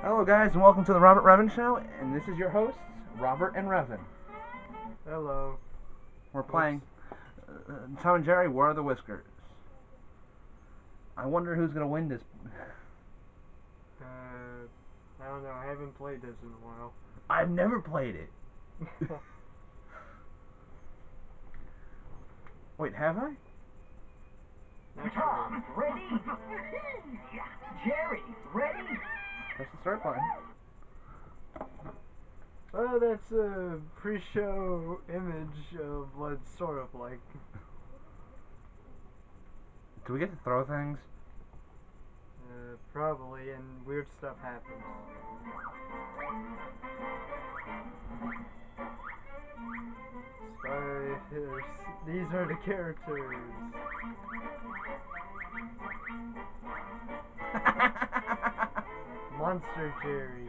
Hello, guys, and welcome to the Robert Revan Show. And this is your hosts, Robert and Revan. Hello. We're playing uh, Tom and Jerry. War of the Whiskers? I wonder who's gonna win this. Uh, I don't know. I haven't played this in a while. I've never played it. Wait, have I? Tom, ready? Jerry, ready? Start button. Oh, that's a pre-show image of what it's sort of like. Do we get to throw things? Uh, probably, and weird stuff happens. Spiders. These are the characters. Monster Jerry.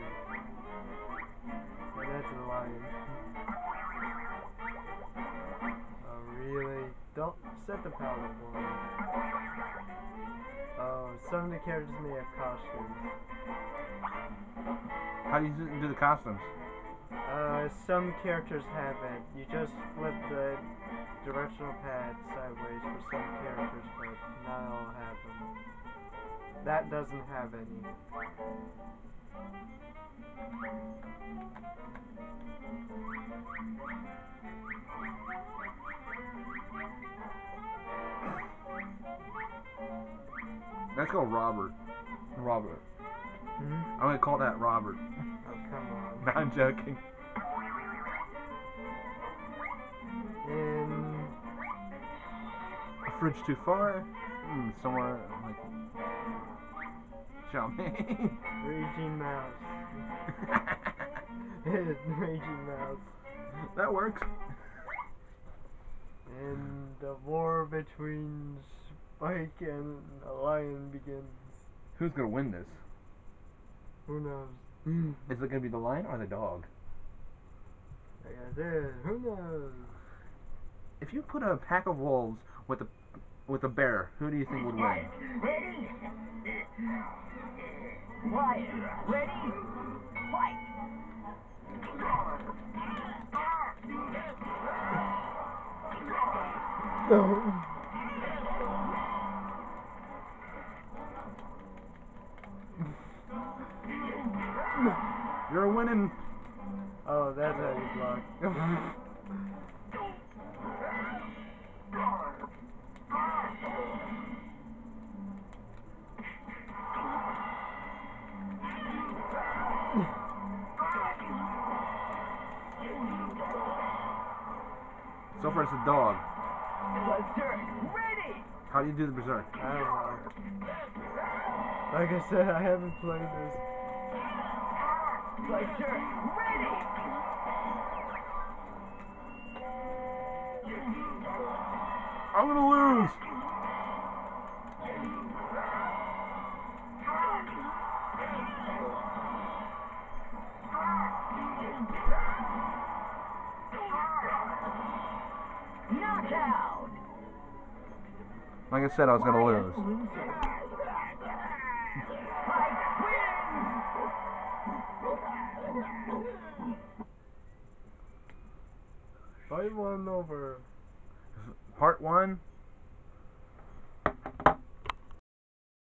And that's a lion. Oh, really? Don't set the palette one. Oh, some of the characters may have costumes. How do you do- do the costumes? Uh, some characters have it. You just flip the directional pad sideways for some characters, but not all have them. That doesn't have any. Let's go, Robert. Robert. Hmm? I'm gonna call that Robert. Oh, come on. No, I'm joking. In A fridge too far? Hmm, somewhere like jumping. Raging Mouse. Raging Mouse. that works. And the war between Spike and a lion begins. Who's gonna win this? Who knows? Hmm. Is it gonna be the lion or the dog? Like I said, who knows? If you put a pack of wolves with a with a bear, who do you think would win? Ready? Ready? You're winning. Oh, that's how you block. So far, it's a dog. Buster, ready? How do you do the berserk? I don't know. Like I said, I haven't played this. Buster, ready? I'm gonna lose. Like I said, I was gonna lose. Spike wins! Fight one over. Part one.